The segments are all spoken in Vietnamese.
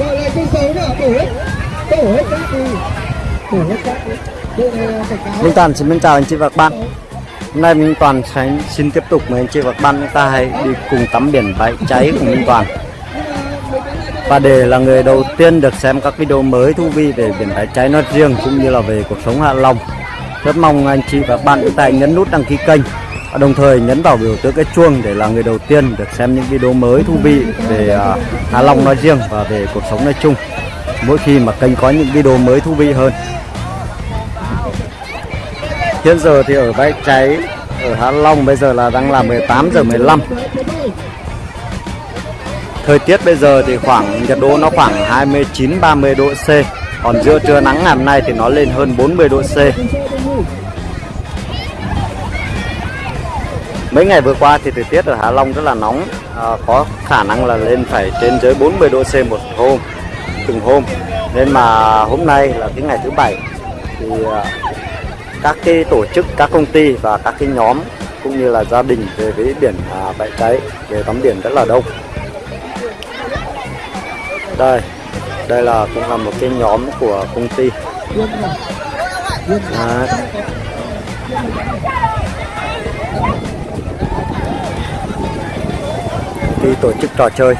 gọi lại con số nữa tổ hết. Tổ hết các thì tổ hết các Minh Toàn, xin chào anh chị và các bạn Hôm nay Minh Toàn sẽ xin tiếp tục với anh chị và các bạn chúng ta hãy đi cùng tắm biển bãi cháy của Minh Toàn. Và để là người đầu tiên được xem các video mới thú vị về biển bãi cháy nói riêng cũng như là về cuộc sống Hạ Long, Rất mong anh chị và các bạn chúng ta nhấn nút đăng ký kênh và đồng thời nhấn vào biểu tượng cái chuông để là người đầu tiên được xem những video mới thú vị về à, Hạ Long nói riêng và về cuộc sống nói chung, mỗi khi mà kênh có những video mới thú vị hơn. Hiện giờ thì ở bãi cháy, ở Hạ Long bây giờ là đang là 18 giờ 15 Thời tiết bây giờ thì khoảng, nhiệt độ nó khoảng 29 30 độ C, Còn giữa trưa nắng ngày hôm nay thì nó lên hơn 40 độ C. Mấy ngày vừa qua thì thời tiết ở Hạ Long rất là nóng. À, Có khả năng là lên phải trên dưới 40 độ C một hôm Từng hôm. Nên mà hôm nay là cái ngày thứ bảy Thì à, các cái tổ chức, các công ty và các cái nhóm cũng như là gia đình về với biển à, bãi cháy về tắm biển rất là đông. Đây đây là cũng là một cái nhóm của công ty. À, đi tổ chức trò chơi.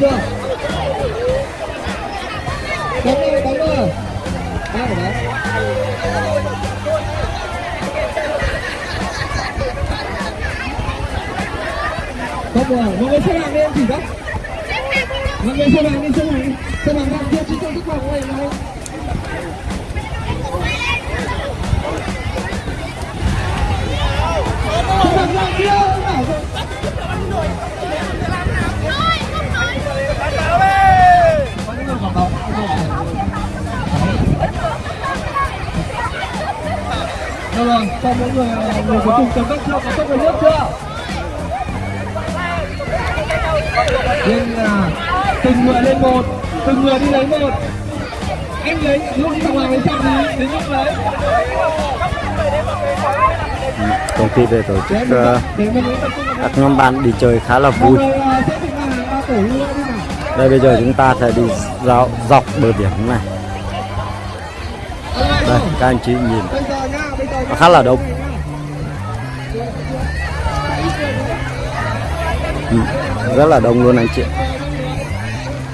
Chưa xong? Bóng đi, bóng đi Ba của đấy Không rồi, mọi người xếp hàng đi em chỉ đó Mọi người xếp hàng đi, xếp hàng đi Xếp hàng hàng kia, chứ không thích vào này này Xếp hàng hàng kia, Cho mỗi người người cuối cùng cầm đất chưa, có tốt người nước chưa? Nên là từng người lên một, từng người đi lấy một. Anh lấy, lúc đi ngoài lấy xong thì đến lúc lấy. công ty về tổ chức ờ, các nhóm bạn đi chơi khá là Mọi vui đi đây bây giờ chúng ta sẽ đi dạo dọc bờ biển này. Đây các anh chị nhìn và khá là đông. Ừ, rất là đông luôn anh chị.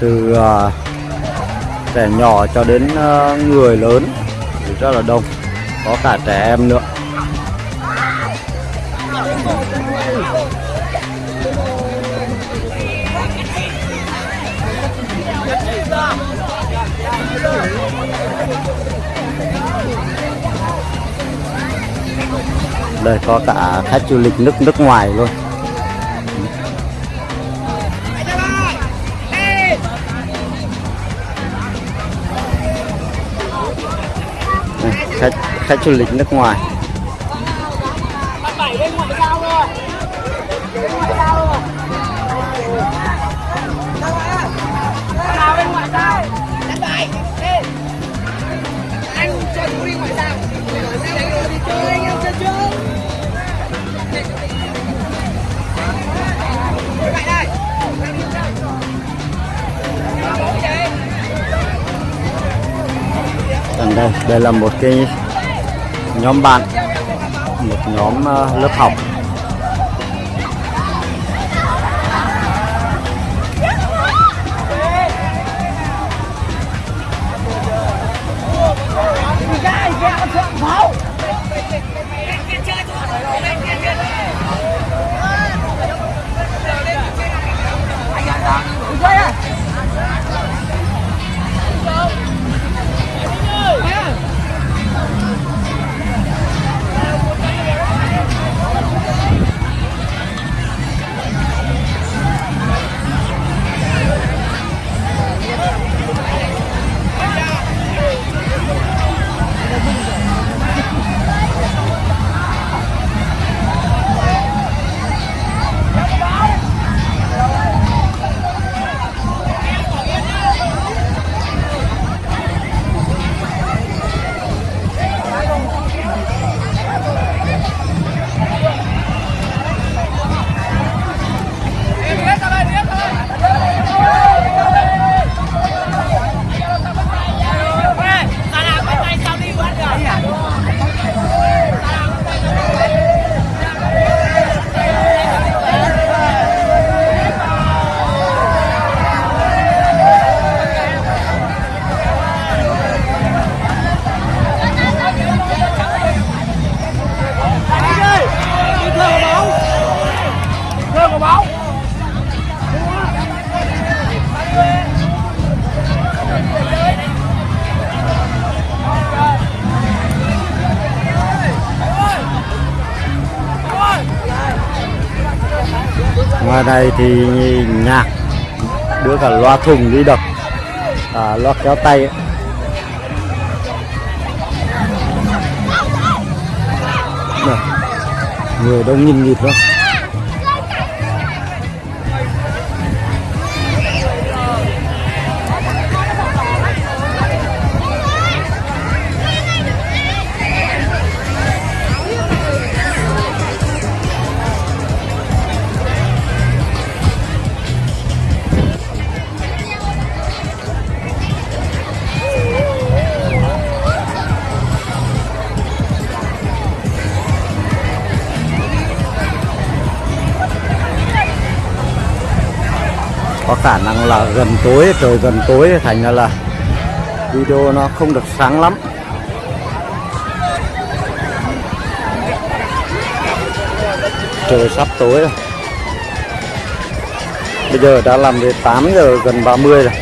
Từ ờ, trẻ nhỏ cho đến ờ, người lớn rất là đông. Có cả trẻ em nữa. Đây có cả khách du lịch nước nước ngoài luôn. Đây, khách khách du lịch nước ngoài. Bên ngoại giao. Đây. Đây là một cái nhóm bạn một nhóm ờ, lớp học. Ngoài này thì nhạc đưa cả loa thùng đi đập à, loa kéo tay ấy. Người đông nhìn nhịp lắm có khả năng là gần tối, trời gần tối, thành ra là video nó không được sáng lắm. Trời sắp tối rồi. Bây giờ đã làm đến 8 giờ gần 30 rồi.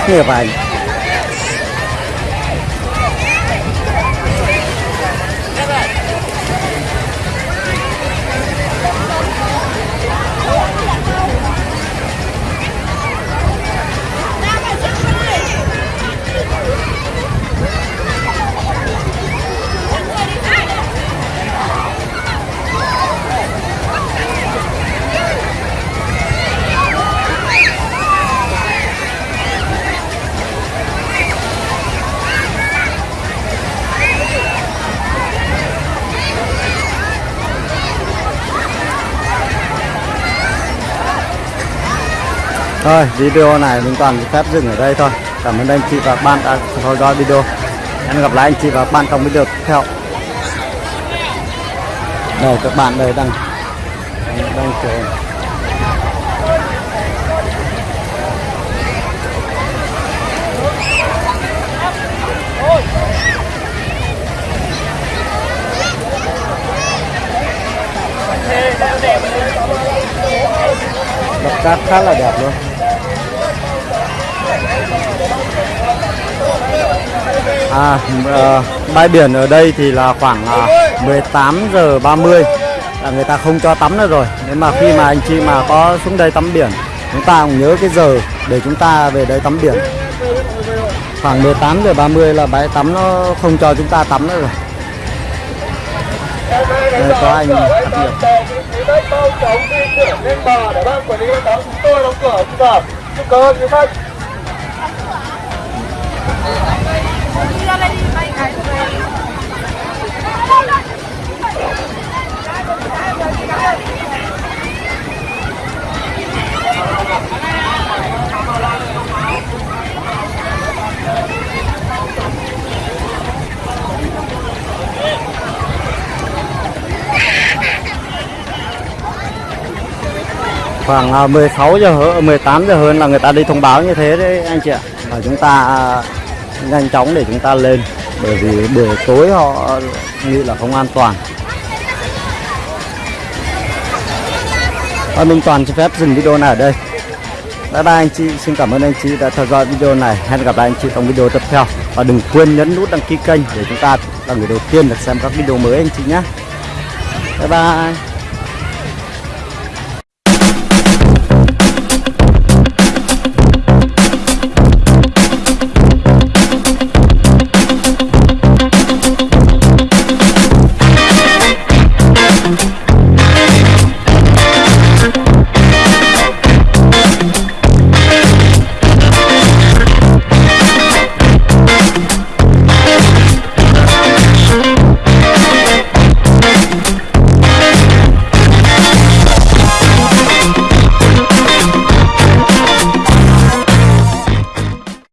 特别快。Thôi, video này mình toàn phép dừng ở đây thôi. Cảm ơn anh chị và bạn đã theo dõi video. Hẹn gặp lại anh chị và bạn trong video tiếp theo. Đây các bạn đây đang đang chờ. Đập cát khá là đẹp luôn. À, à, bãi biển ở đây thì là khoảng ờ, à, 18 giờ 30 là người ta không cho tắm nữa rồi. Nếu mà khi mà anh chị mà có xuống đây tắm biển, chúng ta cũng nhớ cái giờ để chúng ta về đây tắm biển. Khoảng 18 giờ 30 là bãi tắm nó không cho chúng ta tắm nữa rồi. Đây có anh tắm biển? đất bao trống di chuyển lên bờ để ban quản lý đón chúng tôi đóng cửa bây giờ chúc cảm ơn quý khách đi ra đây đi bay cái khoảng à, 16 giờ hơn 18 giờ hơn là người ta đi thông báo như thế đấy anh chị ạ. Và chúng ta à, nhanh chóng để chúng ta lên. Bởi vì buổi tối họ nghĩ là không an toàn. Và Minh Toàn xin phép dừng video này ở đây. Bye bye anh chị, xin cảm ơn anh chị đã theo dõi video này. Hẹn gặp lại anh chị trong video tiếp theo. Và đừng quên nhấn nút đăng ký kênh để chúng ta là người đầu tiên được xem các video mới anh chị nhé. Bye bye.